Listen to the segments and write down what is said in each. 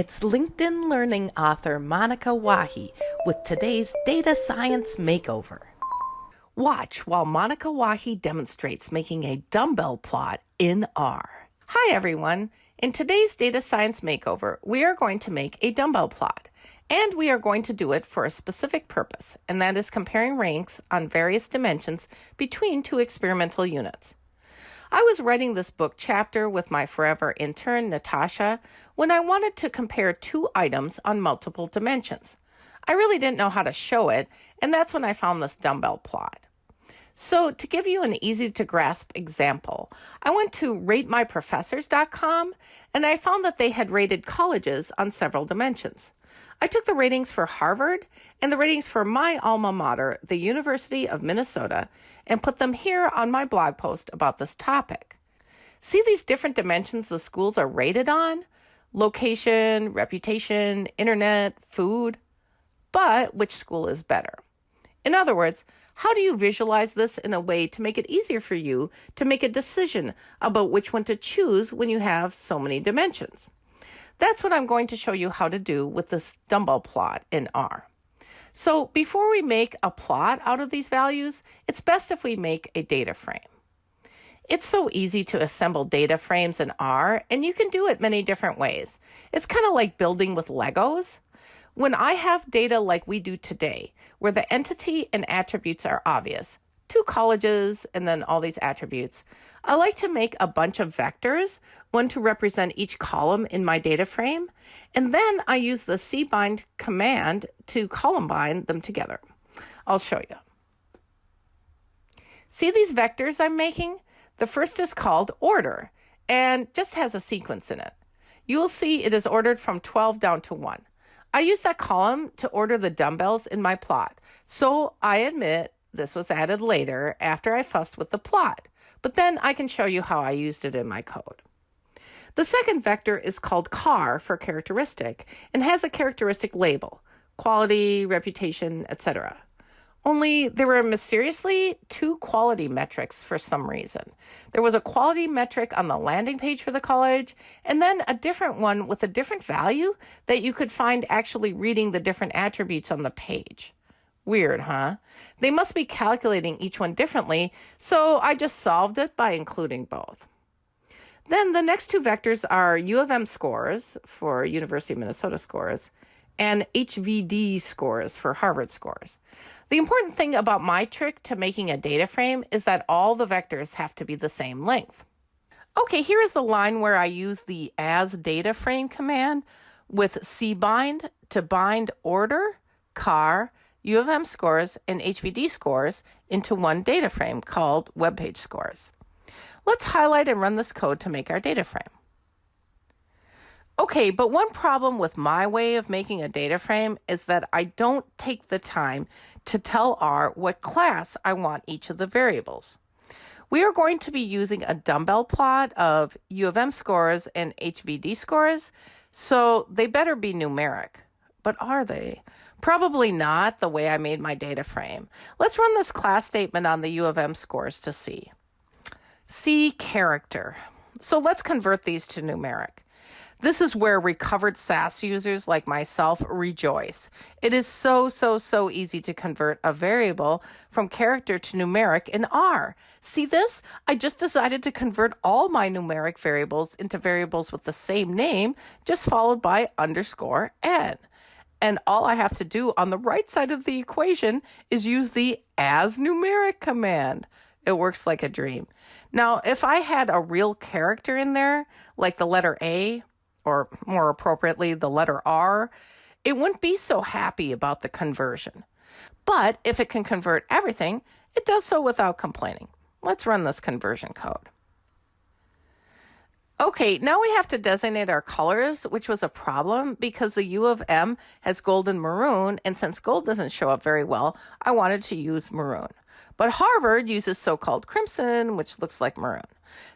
It's LinkedIn Learning author Monika Wahi with today's Data Science Makeover. Watch while Monika Wahi demonstrates making a dumbbell plot in R. Hi everyone! In today's Data Science Makeover, we are going to make a dumbbell plot. And we are going to do it for a specific purpose, and that is comparing ranks on various dimensions between two experimental units. I was writing this book chapter with my forever intern, Natasha, when I wanted to compare two items on multiple dimensions. I really didn't know how to show it, and that's when I found this dumbbell plot. So, to give you an easy to grasp example, I went to ratemyprofessors.com and I found that they had rated colleges on several dimensions. I took the ratings for Harvard and the ratings for my alma mater, the University of Minnesota, and put them here on my blog post about this topic. See these different dimensions the schools are rated on? Location, reputation, internet, food. But which school is better? In other words, how do you visualize this in a way to make it easier for you to make a decision about which one to choose when you have so many dimensions? That's what I'm going to show you how to do with this dumbbell plot in R. So before we make a plot out of these values, it's best if we make a data frame. It's so easy to assemble data frames in R, and you can do it many different ways. It's kind of like building with Legos. When I have data like we do today, where the entity and attributes are obvious, two colleges and then all these attributes, I like to make a bunch of vectors, one to represent each column in my data frame, and then I use the cbind command to column bind them together. I'll show you. See these vectors I'm making? The first is called order and just has a sequence in it. You will see it is ordered from 12 down to 1. I use that column to order the dumbbells in my plot, so I admit this was added later after I fussed with the plot but then I can show you how I used it in my code. The second vector is called car for characteristic and has a characteristic label, quality, reputation, etc. Only there were mysteriously two quality metrics for some reason. There was a quality metric on the landing page for the college, and then a different one with a different value that you could find actually reading the different attributes on the page. Weird, huh? They must be calculating each one differently, so I just solved it by including both. Then the next two vectors are U of M scores for University of Minnesota scores and HVD scores for Harvard scores. The important thing about my trick to making a data frame is that all the vectors have to be the same length. Okay, here is the line where I use the as data frame command with cbind to bind order, char, U of M scores and HVD scores into one data frame called web page scores. Let's highlight and run this code to make our data frame. Okay, but one problem with my way of making a data frame is that I don't take the time to tell R what class I want each of the variables. We are going to be using a dumbbell plot of U of M scores and HVD scores, so they better be numeric. But are they? Probably not the way I made my data frame. Let's run this class statement on the U of M scores to see. C character. So let's convert these to numeric. This is where recovered SAS users like myself rejoice. It is so, so, so easy to convert a variable from character to numeric in R. See this? I just decided to convert all my numeric variables into variables with the same name, just followed by underscore n. And all I have to do on the right side of the equation is use the as numeric command. It works like a dream. Now, if I had a real character in there, like the letter A, or more appropriately, the letter R, it wouldn't be so happy about the conversion. But if it can convert everything, it does so without complaining. Let's run this conversion code. Okay, now we have to designate our colors, which was a problem because the U of M has gold and maroon, and since gold doesn't show up very well, I wanted to use maroon. But Harvard uses so-called crimson, which looks like maroon.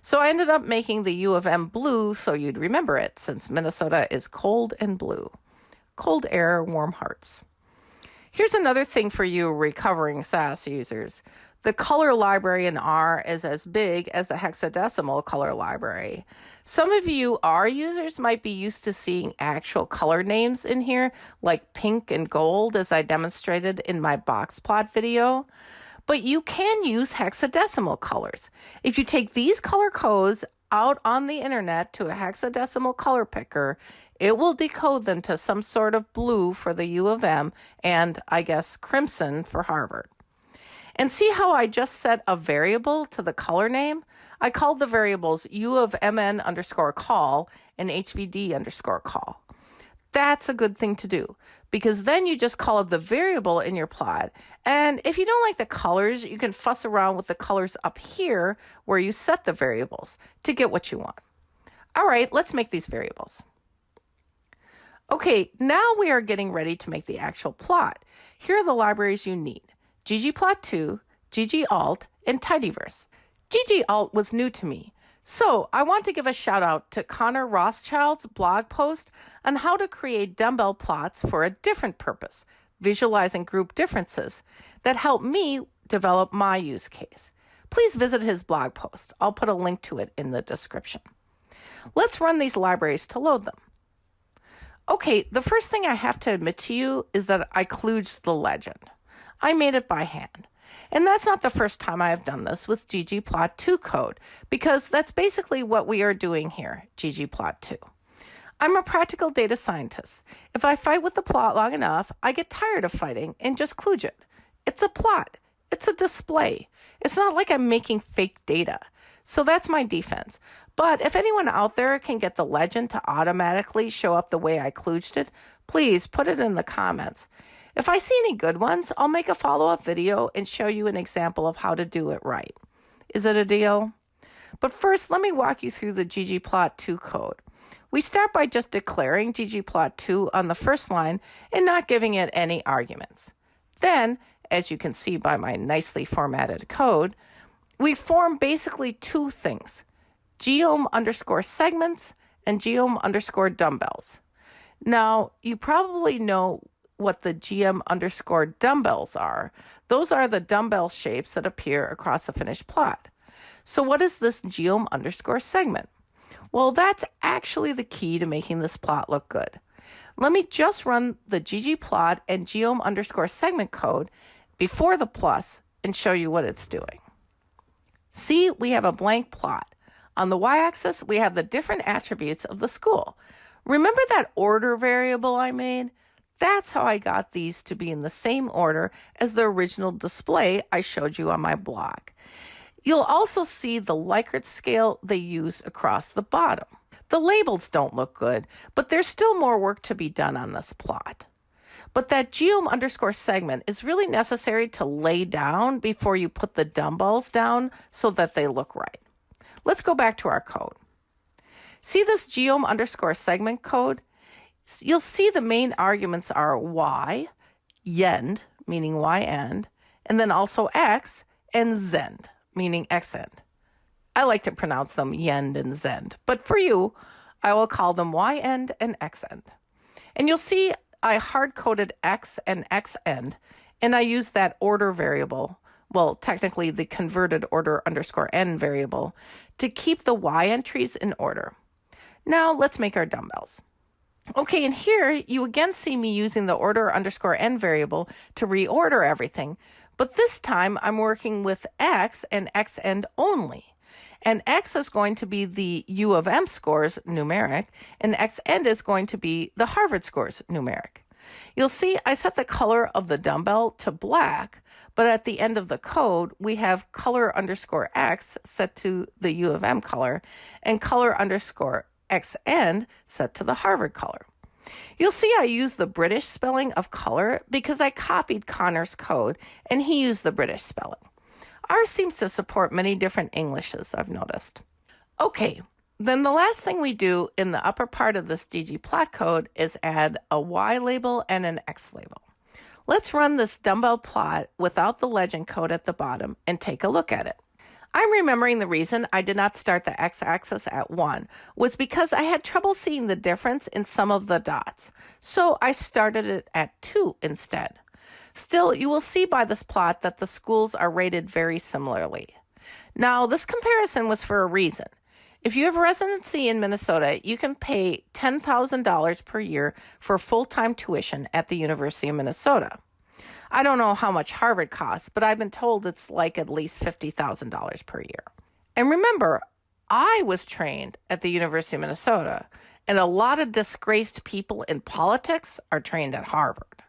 So I ended up making the U of M blue so you'd remember it, since Minnesota is cold and blue. Cold air, warm hearts. Here's another thing for you recovering SAS users. The color library in R is as big as the hexadecimal color library. Some of you R users might be used to seeing actual color names in here, like pink and gold, as I demonstrated in my box plot video. But you can use hexadecimal colors. If you take these color codes out on the internet to a hexadecimal color picker, it will decode them to some sort of blue for the U of M and, I guess, crimson for Harvard. And see how I just set a variable to the color name? I called the variables U of MN underscore call and HVD underscore call. That's a good thing to do because then you just call up the variable in your plot. And if you don't like the colors, you can fuss around with the colors up here where you set the variables to get what you want. All right, let's make these variables. Okay, now we are getting ready to make the actual plot. Here are the libraries you need ggplot2, ggalt, and tidyverse. ggalt was new to me, so I want to give a shout out to Connor Rothschild's blog post on how to create dumbbell plots for a different purpose, visualizing group differences, that helped me develop my use case. Please visit his blog post. I'll put a link to it in the description. Let's run these libraries to load them. Okay, the first thing I have to admit to you is that I kludged the legend. I made it by hand. And that's not the first time I have done this with ggplot2 code, because that's basically what we are doing here, ggplot2. I'm a practical data scientist. If I fight with the plot long enough, I get tired of fighting and just kludge it. It's a plot. It's a display. It's not like I'm making fake data. So that's my defense. But if anyone out there can get the legend to automatically show up the way I kludged it, please put it in the comments. If I see any good ones, I'll make a follow up video and show you an example of how to do it right. Is it a deal? But first, let me walk you through the ggplot2 code. We start by just declaring ggplot2 on the first line and not giving it any arguments. Then, as you can see by my nicely formatted code, we form basically two things, geom underscore segments and geom underscore dumbbells. Now, you probably know what the geom underscore dumbbells are. Those are the dumbbell shapes that appear across the finished plot. So what is this geom underscore segment? Well, that's actually the key to making this plot look good. Let me just run the ggplot and geom underscore segment code before the plus and show you what it's doing. See, we have a blank plot. On the y-axis, we have the different attributes of the school. Remember that order variable I made? That's how I got these to be in the same order as the original display I showed you on my blog. You'll also see the Likert scale they use across the bottom. The labels don't look good, but there's still more work to be done on this plot. But that geom underscore segment is really necessary to lay down before you put the dumbbells down so that they look right. Let's go back to our code. See this geom underscore segment code? You'll see the main arguments are y, yend, meaning y end, and then also x, and zend, meaning x end. I like to pronounce them yend and zend, but for you, I will call them y end and x end. And you'll see I hard coded x and x end, and I use that order variable, well, technically the converted order underscore n variable, to keep the y entries in order. Now let's make our dumbbells. Okay, and here you again see me using the order underscore n variable to reorder everything, but this time I'm working with x and x end only. And x is going to be the U of M scores numeric, and x end is going to be the Harvard scores numeric. You'll see I set the color of the dumbbell to black, but at the end of the code, we have color underscore x set to the U of M color and color underscore X end set to the Harvard color. You'll see I use the British spelling of color because I copied Connor's code and he used the British spelling. Ours seems to support many different Englishes, I've noticed. Okay, then the last thing we do in the upper part of this ggplot code is add a Y label and an X label. Let's run this dumbbell plot without the legend code at the bottom and take a look at it. I'm remembering the reason I did not start the x-axis at 1 was because I had trouble seeing the difference in some of the dots. So I started it at 2 instead. Still, you will see by this plot that the schools are rated very similarly. Now, this comparison was for a reason. If you have residency in Minnesota, you can pay $10,000 per year for full time tuition at the University of Minnesota. I don't know how much Harvard costs, but I've been told it's like at least $50,000 per year. And remember, I was trained at the University of Minnesota, and a lot of disgraced people in politics are trained at Harvard.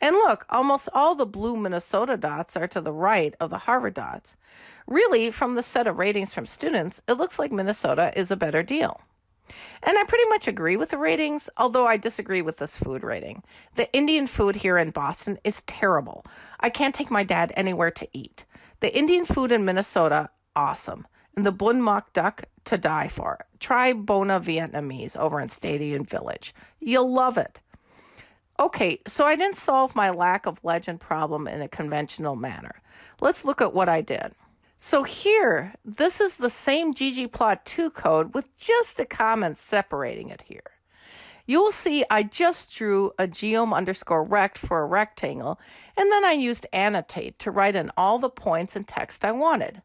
And look, almost all the blue Minnesota dots are to the right of the Harvard dots. Really, from the set of ratings from students, it looks like Minnesota is a better deal. And I pretty much agree with the ratings, although I disagree with this food rating. The Indian food here in Boston is terrible. I can't take my dad anywhere to eat. The Indian food in Minnesota, awesome. And the bun mak duck, to die for. Try Bona Vietnamese over in Stadium Village. You'll love it. Okay, so I didn't solve my lack of legend problem in a conventional manner. Let's look at what I did. So here, this is the same ggplot2 code with just a comment separating it here. You will see I just drew a geom underscore rect for a rectangle, and then I used annotate to write in all the points and text I wanted.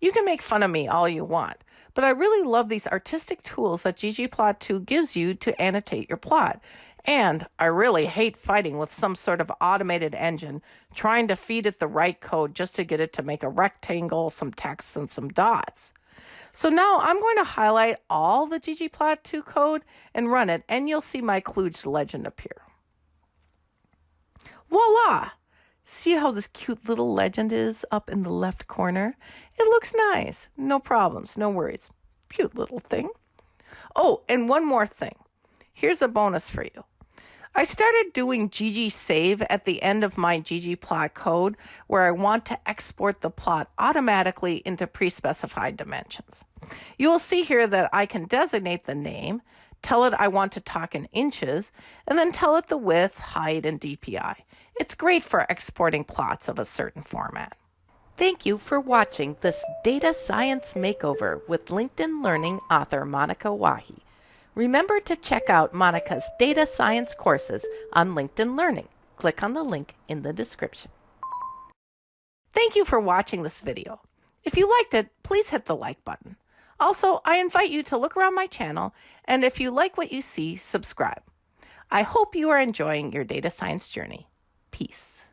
You can make fun of me all you want, but I really love these artistic tools that ggplot2 gives you to annotate your plot, and I really hate fighting with some sort of automated engine trying to feed it the right code just to get it to make a rectangle, some text, and some dots. So now I'm going to highlight all the ggplot2 code and run it, and you'll see my kludge legend appear. Voila! See how this cute little legend is up in the left corner? It looks nice. No problems, no worries. Cute little thing. Oh, and one more thing. Here's a bonus for you. I started doing ggsave at the end of my ggplot code where I want to export the plot automatically into pre-specified dimensions. You will see here that I can designate the name, tell it I want to talk in inches, and then tell it the width, height, and DPI. It's great for exporting plots of a certain format. Thank you for watching this Data Science Makeover with LinkedIn Learning author Monika Wahi. Remember to check out Monika's data science courses on LinkedIn Learning. Click on the link in the description. Thank you for watching this video. If you liked it, please hit the like button. Also, I invite you to look around my channel, and if you like what you see, subscribe. I hope you are enjoying your data science journey. Peace.